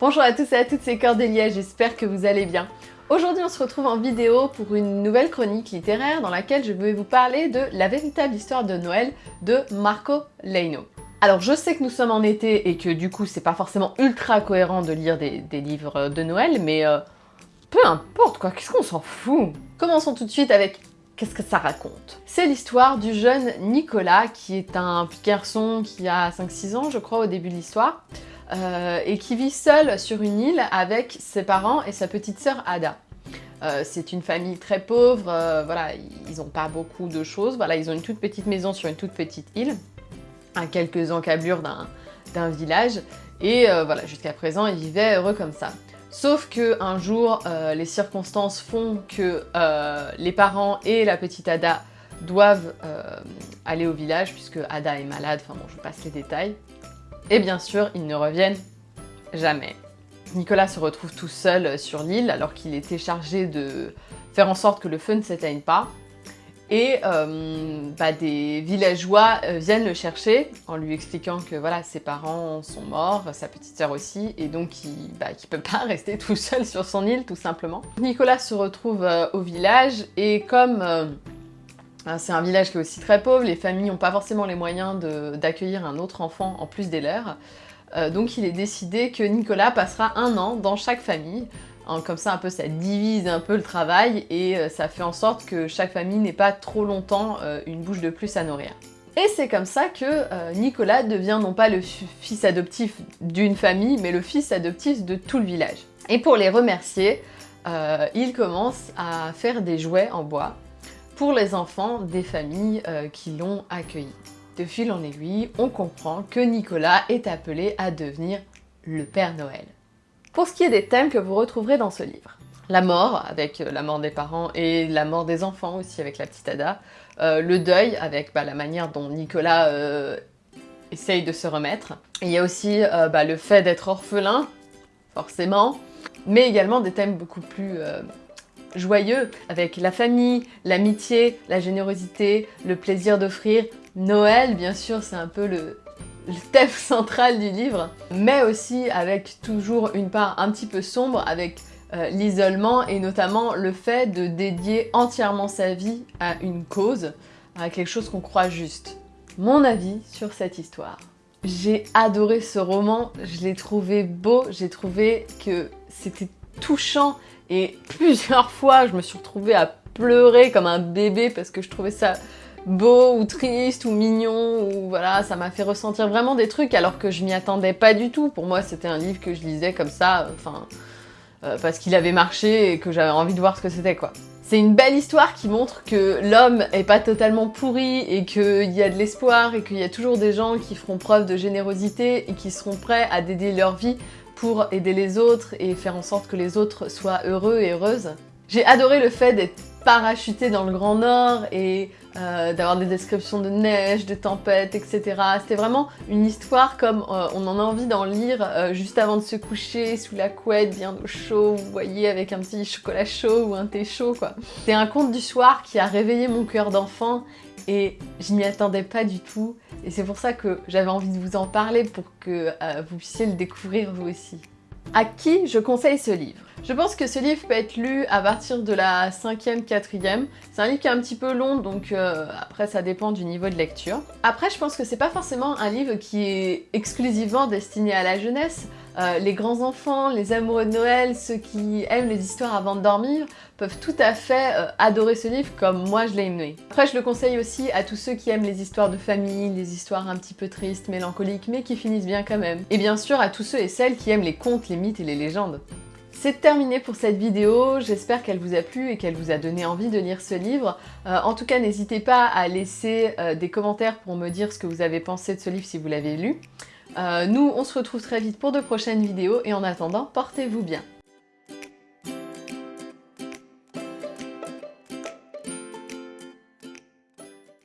Bonjour à tous et à toutes, c'est Cordélia, j'espère que vous allez bien. Aujourd'hui on se retrouve en vidéo pour une nouvelle chronique littéraire dans laquelle je vais vous parler de La véritable histoire de Noël de Marco Leino. Alors je sais que nous sommes en été et que du coup c'est pas forcément ultra cohérent de lire des, livres de Noël, mais euh, peu importe quoi, qu'est-ce qu'on s'en fout? Commençons tout de suite avec Qu'est-ce que ça raconte C'est l'histoire du jeune Nicolas, qui est un petit garçon qui a 5-6 ans, je crois, au début de l'histoire, euh, et qui vit seul sur une île avec ses parents et sa petite sœur Ada. Euh, c'est une famille très pauvre, euh, voilà, ils n'ont pas beaucoup de choses, voilà, ils ont une toute petite maison sur une toute petite île, à quelques encablures d'un village, et voilà, jusqu'à présent, ils vivaient heureux comme ça. Sauf que un jour, les circonstances font que les parents et la petite Ada doivent aller au village puisque Ada est malade, enfin bon, je passe les détails. Et bien sûr, ils ne reviennent jamais. Nicolas se retrouve tout seul sur l'île alors qu'il était chargé de faire en sorte que le feu ne s'éteigne pas et euh, bah, des villageois euh, viennent le chercher en lui expliquant que voilà, ses parents sont morts, sa petite sœur aussi, et donc il ne bah, peut pas rester tout seul sur son île tout simplement. Nicolas se retrouve euh, au village et comme c'est un village qui est aussi très pauvre, les familles n'ont pas forcément les moyens d'accueillir un autre enfant en plus des leurs, donc il est décidé que Nicolas passera un an dans chaque famille comme ça, un peu, ça divise un peu le travail et euh, ça fait en sorte que chaque famille n'ait pas trop longtemps euh, une bouche de plus à nourrir. Et c'est comme ça que euh, Nicolas devient non pas le fils adoptif d'une famille, mais le fils adoptif de tout le village. Et pour les remercier, il commence à faire des jouets en bois pour les enfants des familles qui l'ont accueilli. De fil en aiguille, on comprend que Nicolas est appelé à devenir le Père Noël. Pour ce qui est des thèmes que vous retrouverez dans ce livre, la mort, avec euh, la mort des parents et la mort des enfants aussi avec la petite Ada, euh, le deuil, avec bah, la manière dont Nicolas euh, essaye de se remettre. il y a aussi bah, le fait d'être orphelin, forcément, mais également des thèmes beaucoup plus joyeux, avec la famille, l'amitié, la générosité, le plaisir d'offrir. Noël, bien sûr, c'est un peu le, thème central du livre, mais aussi avec toujours une part un petit peu sombre avec euh, l'isolement et notamment le fait de dédier entièrement sa vie à une cause, à quelque chose qu'on croit juste. Mon avis sur cette histoire. J'ai adoré ce roman, je l'ai trouvé beau, j'ai trouvé que c'était touchant et plusieurs fois je me suis retrouvée à pleurer comme un bébé parce que je trouvais ça beau ou triste ou mignon ou voilà, ça m'a fait ressentir vraiment des trucs alors que je m'y attendais pas du tout. Pour moi, c'était un livre que je lisais comme ça, enfin, euh, parce qu'il avait marché et que j'avais envie de voir ce que c'était quoi. C'est une belle histoire qui montre que l'homme est pas totalement pourri et qu'il y a de l'espoir et qu'il y a toujours des gens qui feront preuve de générosité et qui seront prêts à dédier leur vie pour aider les autres et faire en sorte que les autres soient heureux et heureuses. J'ai adoré le fait d'être parachuté dans le Grand Nord et euh, d'avoir des descriptions de neige, de tempêtes, etc. C'était vraiment une histoire comme euh, on en a envie d'en lire euh, juste avant de se coucher, sous la couette, bien au chaud, vous voyez, avec un petit chocolat chaud ou un thé chaud, quoi. C'est un conte du soir qui a réveillé mon cœur d'enfant et je n'y attendais pas du tout. Et c'est pour ça que j'avais envie de vous en parler pour que vous puissiez le découvrir vous aussi. À qui je conseille ce livre? Je pense que ce livre peut être lu à partir de la 5e, 4e. C'est un livre qui est un petit peu long, donc euh, après ça dépend du niveau de lecture. Après, je pense que c'est pas forcément un livre qui est exclusivement destiné à la jeunesse. Euh, les grands enfants, les amoureux de Noël, ceux qui aiment les histoires avant de dormir, peuvent tout à fait euh, adorer ce livre comme moi je l'ai aimé. Après, je le conseille aussi à tous ceux qui aiment les histoires de famille, les histoires un petit peu tristes, mélancoliques, mais qui finissent bien quand même. Et bien sûr à tous ceux et celles qui aiment les contes, les mythes et les légendes. C'est terminé pour cette vidéo, j'espère qu'elle vous a plu et qu'elle vous a donné envie de lire ce livre. Euh, en tout cas, n'hésitez pas à laisser euh, des commentaires pour me dire ce que vous avez pensé de ce livre si vous l'avez lu. Euh, nous, on se retrouve très vite pour de prochaines vidéos et en attendant, portez-vous bien.